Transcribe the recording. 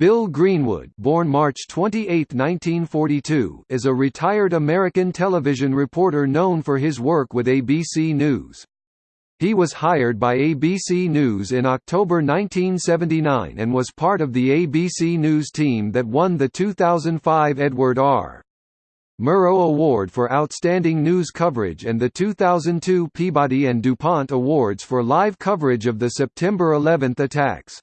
Bill Greenwood born March 28, 1942, is a retired American television reporter known for his work with ABC News. He was hired by ABC News in October 1979 and was part of the ABC News team that won the 2005 Edward R. Murrow Award for Outstanding News Coverage and the 2002 Peabody and DuPont Awards for live coverage of the September 11 attacks.